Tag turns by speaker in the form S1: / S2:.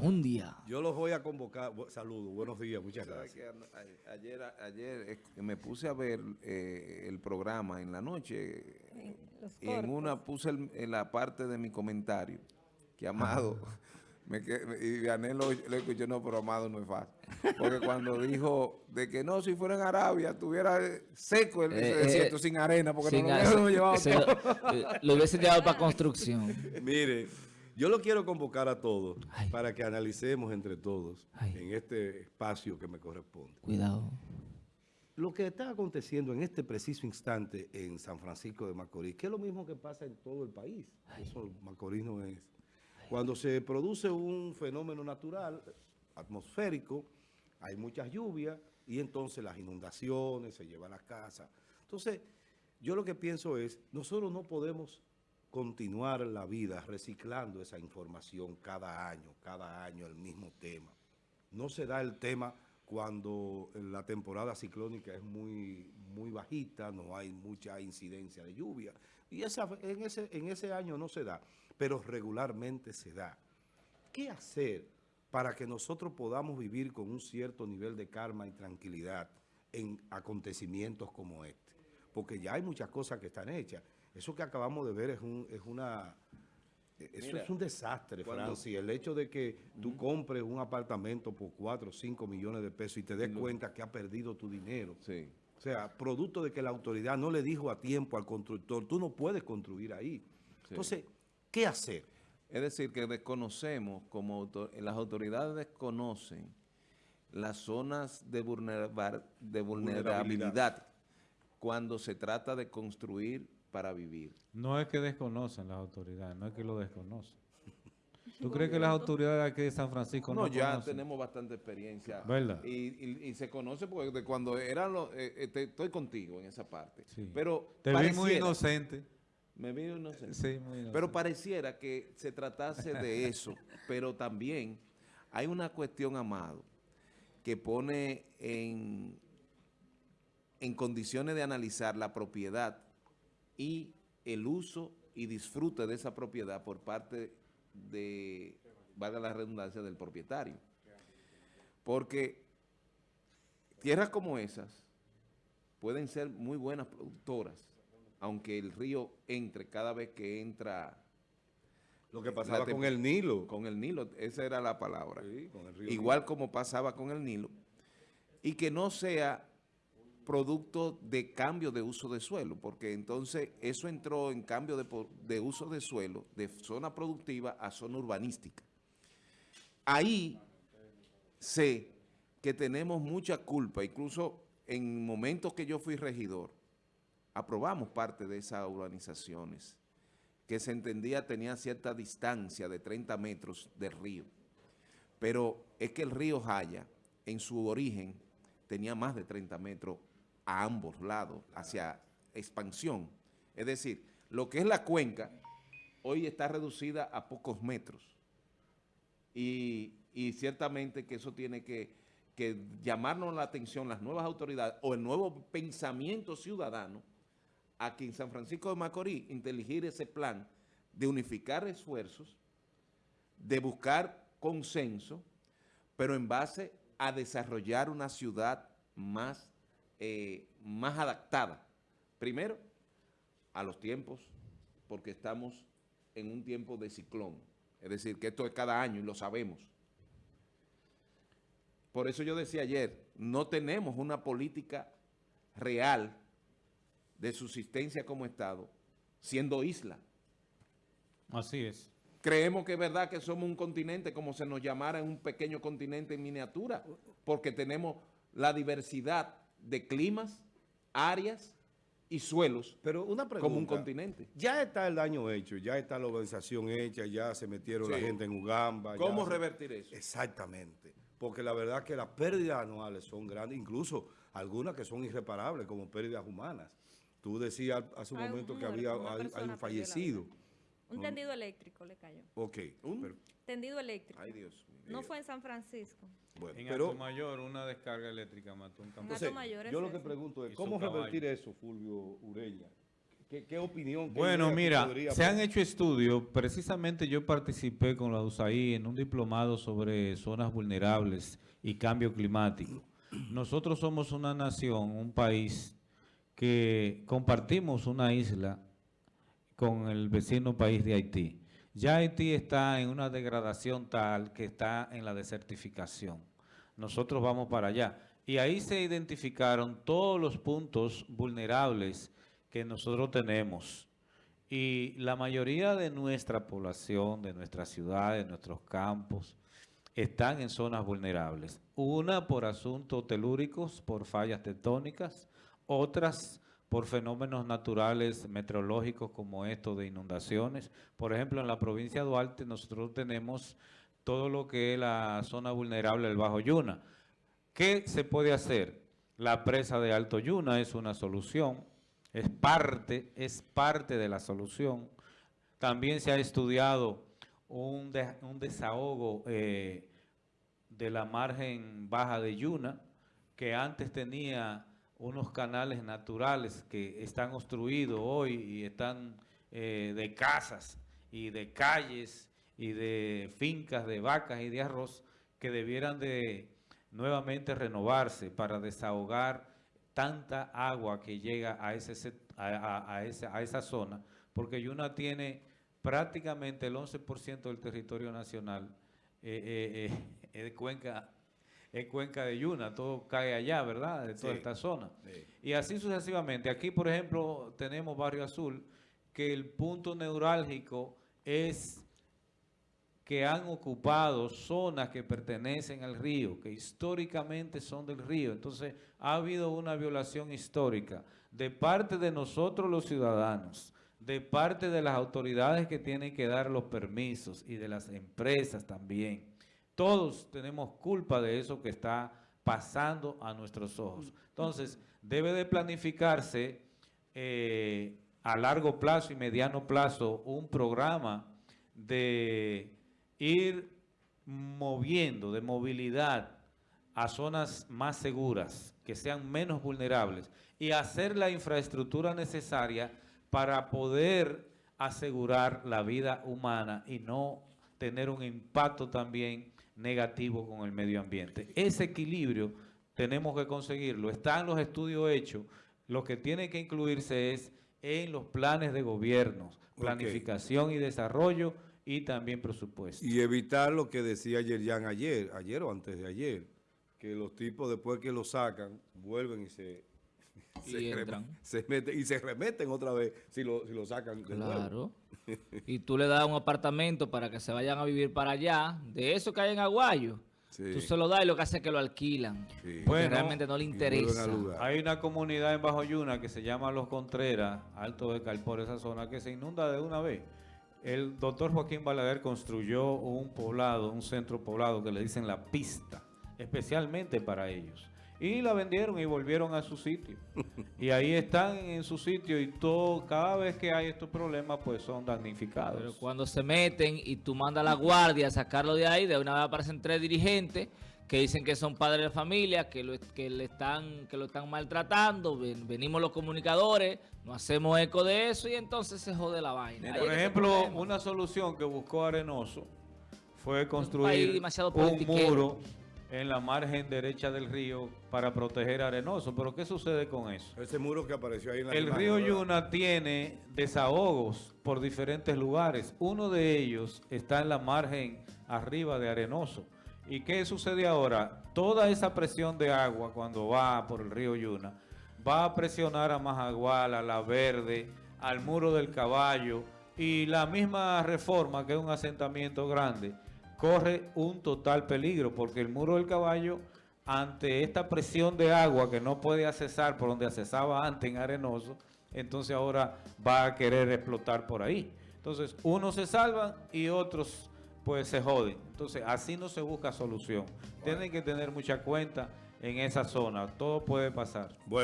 S1: Un día.
S2: Yo los voy a convocar. Saludos, buenos días, muchas gracias.
S3: ayer, ayer me puse a ver eh, el programa en la noche y en una puse en la parte de mi comentario que Amado... Me, y gané lo, lo, escuché, no, pero Amado no es fácil. Porque cuando dijo de que no, si fuera en Arabia, estuviera seco el eh, desierto eh, sin arena, porque no, lo,
S1: lo, llevaba lo hubiese llevado para construcción.
S2: Mire, yo lo quiero convocar a todos para que analicemos entre todos en este espacio que me corresponde.
S1: Cuidado.
S2: Lo que está aconteciendo en este preciso instante en San Francisco de Macorís, que es lo mismo que pasa en todo el país. Eso Macorís no es. Cuando se produce un fenómeno natural, atmosférico, hay muchas lluvias y entonces las inundaciones, se llevan las casas. Entonces, yo lo que pienso es, nosotros no podemos continuar la vida reciclando esa información cada año, cada año el mismo tema. No se da el tema cuando la temporada ciclónica es muy, muy bajita, no hay mucha incidencia de lluvia. Y esa, en, ese, en ese año no se da, pero regularmente se da. ¿Qué hacer para que nosotros podamos vivir con un cierto nivel de calma y tranquilidad en acontecimientos como este? Porque ya hay muchas cosas que están hechas. Eso que acabamos de ver es, un, es una... Eso es un desastre, Francis. El hecho de que tú compres un apartamento por 4 o 5 millones de pesos y te des cuenta que ha perdido tu dinero.
S3: Sí.
S2: O sea, producto de que la autoridad no le dijo a tiempo al constructor, tú no puedes construir ahí. Entonces, ¿qué hacer?
S3: Es decir, que desconocemos, como las autoridades desconocen las zonas de, de vulnerabilidad cuando se trata de construir para vivir.
S4: No es que desconocen las autoridades, no es que lo desconocen. ¿Tú crees que las autoridades aquí de San Francisco no,
S3: no ya tenemos bastante experiencia.
S4: ¿Verdad?
S3: Y, se conoce porque de cuando eran los... Eh, eh, estoy contigo en esa parte.
S4: Sí.
S3: Pero
S4: Te vi muy inocente.
S3: Me vi inocente.
S4: Sí, muy inocente.
S3: Pero pareciera que se tratase de eso. pero también hay una cuestión, Amado, que pone en, en condiciones de analizar la propiedad y el uso y disfrute de esa propiedad por parte de, valga la redundancia, del propietario. Porque tierras como esas pueden ser muy buenas productoras, aunque el río entre cada vez que entra...
S2: Lo que pasaba con el Nilo.
S3: Con el Nilo, esa era la palabra. Igual como pasaba con el Nilo. Y que no sea producto de cambio de uso de suelo, porque entonces eso entró en cambio de, uso de suelo de zona productiva a zona urbanística. Ahí sé que tenemos mucha culpa, incluso en momentos que yo fui regidor, aprobamos parte de esas urbanizaciones, que se entendía tenía cierta distancia de 30 metros del río. Pero es que el río Jaya, en su origen, tenía más de 30 metros a ambos lados, hacia expansión. Es decir, lo que es la cuenca, hoy está reducida a pocos metros. Y, ciertamente que eso tiene que, que, llamarnos la atención las nuevas autoridades o el nuevo pensamiento ciudadano a que en San Francisco de Macorís inteligir ese plan de unificar esfuerzos, de buscar consenso, pero en base a desarrollar una ciudad más eh, más adaptada. Primero, a los tiempos, porque estamos en un tiempo de ciclón. Es decir, que esto es cada año y lo sabemos. Por eso yo decía ayer, no tenemos una política real de subsistencia como Estado, siendo isla.
S4: Así es.
S3: Creemos que es verdad que somos un continente, como se nos llamara un pequeño continente en miniatura, porque tenemos la diversidad de climas, áreas y suelos
S2: Pero una pregunta,
S3: como un continente.
S2: Ya está el daño hecho, ya está la organización hecha, ya se metieron la gente en Ugamba.
S3: ¿Cómo revertir eso?
S2: Exactamente. Porque la verdad que las pérdidas anuales son grandes, incluso algunas que son irreparables, como pérdidas humanas. Tú decías hace un momento que había hay un fallecido.
S5: Un tendido eléctrico le cayó.
S2: Ok.
S5: ¿Un? tendido eléctrico.
S3: Ay, Dios mío.
S5: No fue en San Francisco.
S4: Bueno, en pero, Mayor, una descarga eléctrica mató un
S2: campo. Entonces, yo lo que pregunto es, ¿cómo revertir eso, Fulvio Ureña? ¿Qué, qué opinión? qué
S4: Bueno, mira, se han hecho estudios. Precisamente yo participé con la USAID en un diplomado sobre zonas vulnerables y cambio climático. Nosotros somos una nación, un país que compartimos una isla con el vecino país de Haití. Ya Haití está en una degradación tal que está en la desertificación. Nosotros vamos para allá. Y ahí se identificaron todos los puntos vulnerables que nosotros tenemos. Y la mayoría de nuestra población, de nuestras ciudades, de nuestros campos, están en zonas vulnerables. Una por asuntos telúricos, por fallas tectónicas, otras por fenómenos naturales meteorológicos como esto de inundaciones. Por ejemplo, en la provincia de Duarte nosotros tenemos todo lo que es la zona vulnerable del Bajo Yuna. ¿Qué se puede hacer? La presa de Alto Yuna es una solución, es parte, es parte de la solución. También se ha estudiado un, un desahogo eh, de la margen baja de Yuna, que antes tenía unos canales naturales que están obstruidos hoy y están eh, de casas y de calles y de fincas de vacas y de arroz que debieran de nuevamente renovarse para desahogar tanta agua que llega a, ese, a, a- a esa, zona, porque Yuna tiene prácticamente el 11% del territorio nacional eh, eh, de cuenca, es cuenca de Yuna, todo cae allá, ¿verdad? De toda
S2: Sí.
S4: esta zona.
S2: Sí.
S4: Y así sucesivamente. Aquí, por ejemplo, tenemos Barrio Azul, que el punto neurálgico es que han ocupado zonas que pertenecen al río, que históricamente son del río. Entonces, ha habido una violación histórica de parte de nosotros los ciudadanos, de parte de las autoridades que tienen que dar los permisos y de las empresas también. Todos tenemos culpa de eso que está pasando a nuestros ojos. Entonces, debe de planificarse eh, a largo plazo y mediano plazo un programa de ir moviendo, de movilidad a zonas más seguras, que sean menos vulnerables y hacer la infraestructura necesaria para poder asegurar la vida humana y no tener un impacto también negativo con el medio ambiente. Ese equilibrio tenemos que conseguirlo. Están los estudios hechos. Lo que tiene que incluirse es en los planes de gobierno,
S2: Ok.
S4: planificación y desarrollo y también presupuesto.
S2: Y evitar lo que decía Yerjan ayer, ayer o antes de ayer, que los tipos después que lo sacan, vuelven y se,
S1: Y
S2: se,
S1: entran.
S2: se meten, y se remeten otra vez si lo, si lo sacan de nuevo.
S1: Claro. Y tú le das un apartamento para que se vayan a vivir para allá, de eso que hay en Aguayo.
S2: Sí.
S1: Tú se lo das y lo que hace es que lo alquilan.
S2: Sí.
S1: Porque
S4: Bueno,
S1: realmente no le interesa.
S4: Hay una comunidad en Bajo Yuna que se llama Los Contreras, Alto de Calpor, esa zona, que se inunda de una vez. El doctor Joaquín Balaguer construyó un poblado, un centro poblado que le dicen La Pista, especialmente para ellos. Y la vendieron y volvieron a su sitio. y ahí están en su sitio y todo, cada vez que hay estos problemas, pues son damnificados.
S1: Pero cuando se meten y tú mandas a la guardia a sacarlo de ahí, de una vez aparecen tres dirigentes que dicen que son padres de familia, que lo, que le están, que lo están maltratando, ven- venimos los comunicadores, nos hacemos eco de eso y entonces se jode la vaina.
S4: Por ejemplo, una solución que buscó Arenoso fue construir un muro en la margen derecha del río para proteger Arenoso. Pero ¿qué sucede con eso?
S2: Ese muro que apareció ahí en la
S4: El
S2: imagen,
S4: río
S2: ¿verdad?
S4: Yuna tiene desahogos por diferentes lugares. Uno de ellos está en la margen arriba de Arenoso. ¿Y qué sucede ahora? Toda esa presión de agua cuando va por el río Yuna va a presionar a Majagual, a La Verde, al Muro del Caballo y la misma reforma, que es un asentamiento grande, corre un total peligro porque el Muro del Caballo ante esta presión de agua que no puede accesar por donde accesaba antes en Arenoso, entonces ahora va a querer explotar por ahí. Entonces, unos se salvan y otros pues se joden. Entonces, así no se busca solución. Tienen que tener mucha cuenta en esa zona. Todo puede pasar.
S2: Bueno.